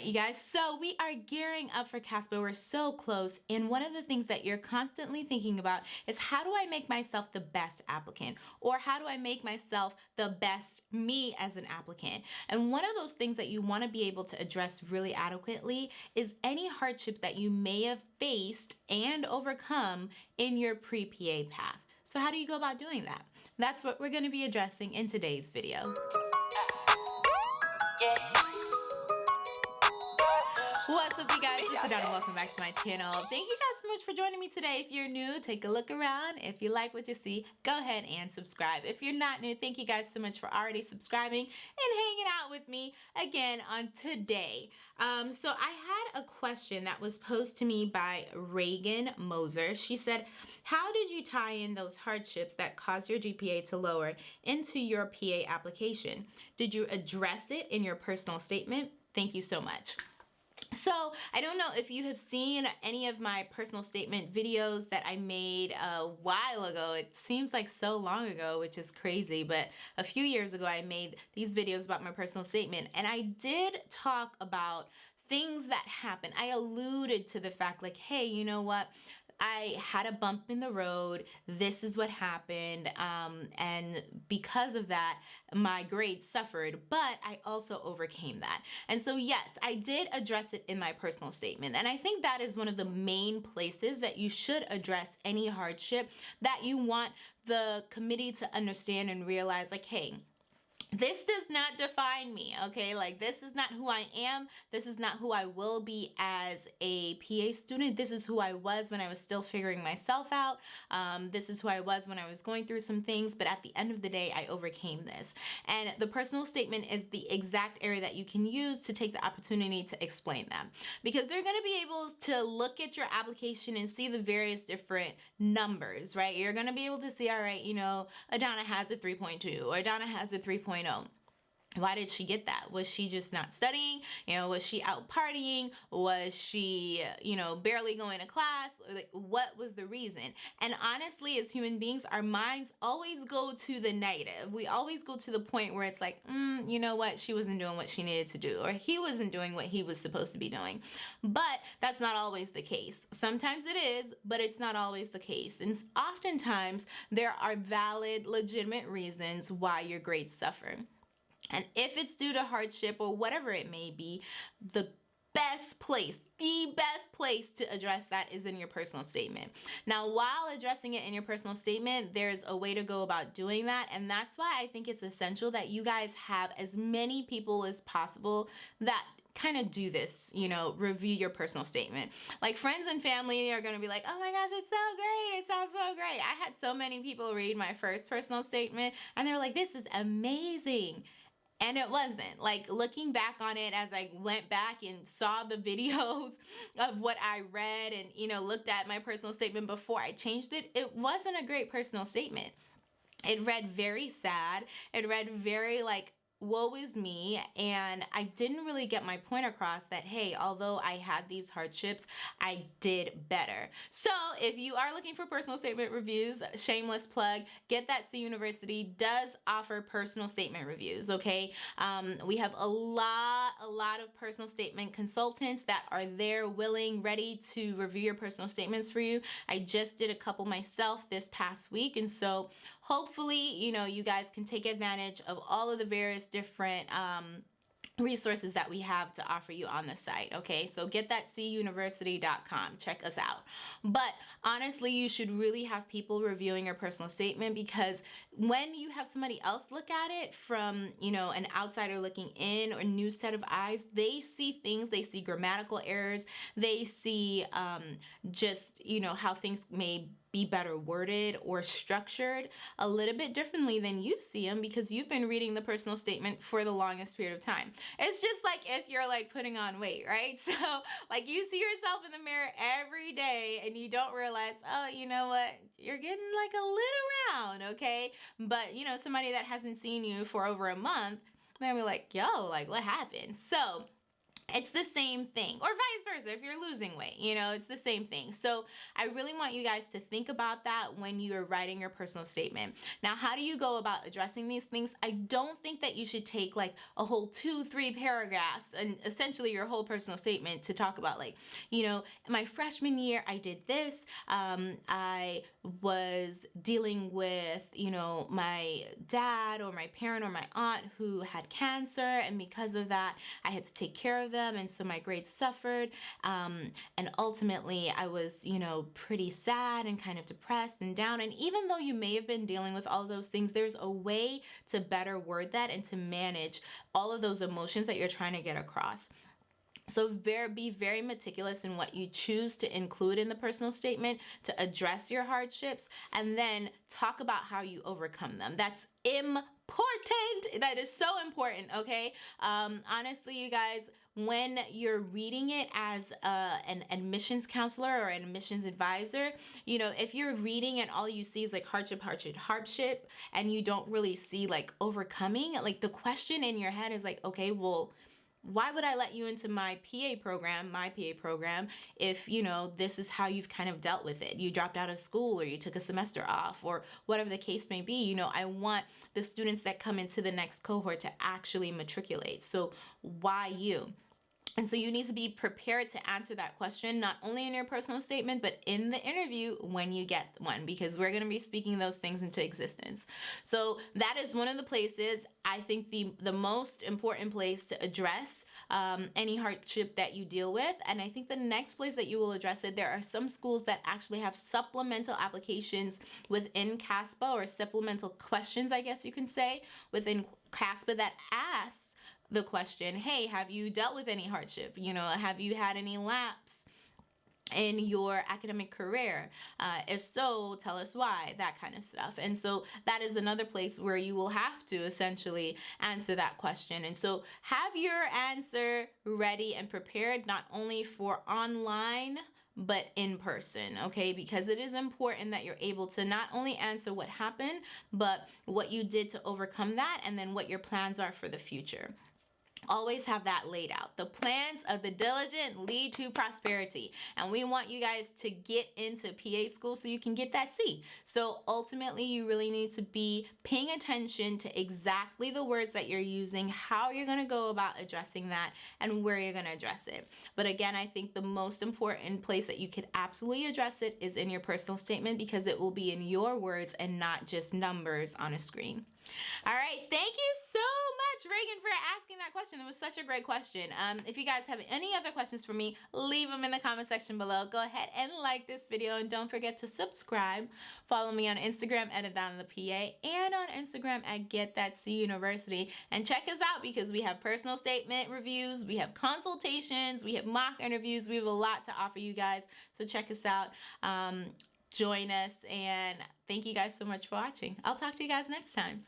right, you guys, so we are gearing up for CASPA. We're so close. And one of the things that you're constantly thinking about is how do I make myself the best applicant? Or how do I make myself the best me as an applicant? And one of those things that you want to be able to address really adequately is any hardships that you may have faced and overcome in your pre-PA path. So how do you go about doing that? That's what we're going to be addressing in today's video. What's up you guys, it's Adana. Welcome back to my channel. Thank you guys so much for joining me today. If you're new, take a look around. If you like what you see, go ahead and subscribe. If you're not new, thank you guys so much for already subscribing and hanging out with me again on today. Um, so I had a question that was posed to me by Reagan Moser. She said, how did you tie in those hardships that caused your GPA to lower into your PA application? Did you address it in your personal statement? Thank you so much. So I don't know if you have seen any of my personal statement videos that I made a while ago. It seems like so long ago, which is crazy, but a few years ago I made these videos about my personal statement and I did talk about things that happen. I alluded to the fact like, hey, you know what? I had a bump in the road. This is what happened. Um, and because of that, my grades suffered, but I also overcame that. And so yes, I did address it in my personal statement. And I think that is one of the main places that you should address any hardship that you want the committee to understand and realize like, hey, this does not define me okay? Like this is not who I am. This is not who I will be as a PA student. This is who I was when I was still figuring myself out. Um, this is who I was when I was going through some things. But at the end of the day I overcame this. And the personal statement is the exact area that you can use to take the opportunity to explain them because they're going to be able to look at your application and see the various different numbers right? You're going to be able to see all right you know Adana has a 3.2 or Adana has a 3.0 know why did she get that? Was she just not studying? You know was she out partying? Was she you know barely going to class? Like what was the reason? And honestly as human beings our minds always go to the negative. We always go to the point where it's like mm, you know what? She wasn't doing what she needed to do or he wasn't doing what he was supposed to be doing. But that's not always the case. Sometimes it is but it's not always the case. And oftentimes there are valid legitimate reasons why your grades suffer and if it's due to hardship or whatever it may be, the best place, the best place to address that is in your personal statement. Now, while addressing it in your personal statement, there's a way to go about doing that. And that's why I think it's essential that you guys have as many people as possible that kind of do this, you know, review your personal statement. Like friends and family are going to be like, oh my gosh, it's so great. It sounds so great. I had so many people read my first personal statement and they were like, this is amazing and it wasn't. Like looking back on it as I went back and saw the videos of what I read and you know looked at my personal statement before I changed it it wasn't a great personal statement. It read very sad. It read very like woe is me. And I didn't really get my point across that hey although I had these hardships I did better. So if you are looking for personal statement reviews shameless plug get that C University does offer personal statement reviews okay? Um, we have a lot a lot of personal statement consultants that are there willing ready to review your personal statements for you. I just did a couple myself this past week and so hopefully, you know, you guys can take advantage of all of the various different um, resources that we have to offer you on the site okay? So get that cuniversity.com check us out. But honestly you should really have people reviewing your personal statement because when you have somebody else look at it from you know an outsider looking in or new set of eyes they see things they see grammatical errors they see um, just you know how things may be better worded or structured a little bit differently than you see them because you've been reading the personal statement for the longest period of time. It's just like if you're like putting on weight, right? So like you see yourself in the mirror every day and you don't realize, oh, you know what? You're getting like a little round, okay? But you know, somebody that hasn't seen you for over a month, they'll be like, yo, like what happened? So it's the same thing or vice versa if you're losing weight you know it's the same thing. So i really want you guys to think about that when you're writing your personal statement. Now how do you go about addressing these things? I don't think that you should take like a whole two three paragraphs and essentially your whole personal statement to talk about like you know my freshman year i did this. Um, i was dealing with you know my dad or my parent or my aunt who had cancer and because of that i had to take care of them them and so my grades suffered um, and ultimately I was you know pretty sad and kind of depressed and down and even though you may have been dealing with all those things there's a way to better word that and to manage all of those emotions that you're trying to get across. So very, be very meticulous in what you choose to include in the personal statement to address your hardships and then talk about how you overcome them. That's important. That is so important, okay? Um, honestly, you guys, when you're reading it as a, an admissions counselor or an admissions advisor, you know, if you're reading and all you see is like hardship, hardship, hardship, and you don't really see like overcoming, like the question in your head is like, okay, well, why would I let you into my PA program, my PA program, if, you know, this is how you've kind of dealt with it? You dropped out of school or you took a semester off or whatever the case may be. You know, I want the students that come into the next cohort to actually matriculate. So why you? And so you need to be prepared to answer that question, not only in your personal statement, but in the interview when you get one, because we're going to be speaking those things into existence. So that is one of the places I think the, the most important place to address um, any hardship that you deal with. And I think the next place that you will address it, there are some schools that actually have supplemental applications within CASPA or supplemental questions, I guess you can say, within CASPA that asks the question, hey, have you dealt with any hardship? You know, have you had any lapse? in your academic career? Uh, if so, tell us why, that kind of stuff. And so that is another place where you will have to essentially answer that question. And so have your answer ready and prepared not only for online, but in person, okay? Because it is important that you're able to not only answer what happened, but what you did to overcome that and then what your plans are for the future always have that laid out. The plans of the diligent lead to prosperity. And we want you guys to get into PA school so you can get that C. So ultimately, you really need to be paying attention to exactly the words that you're using, how you're going to go about addressing that, and where you're going to address it. But again, I think the most important place that you could absolutely address it is in your personal statement because it will be in your words and not just numbers on a screen. All right, thank you so much, Reagan, for asking that question. That was such a great question. Um, if you guys have any other questions for me, leave them in the comment section below. Go ahead and like this video, and don't forget to subscribe. Follow me on Instagram at the PA and on Instagram at Get That C University. And check us out because we have personal statement reviews, we have consultations, we have mock interviews. We have a lot to offer you guys. So check us out. Um, join us and thank you guys so much for watching. I'll talk to you guys next time.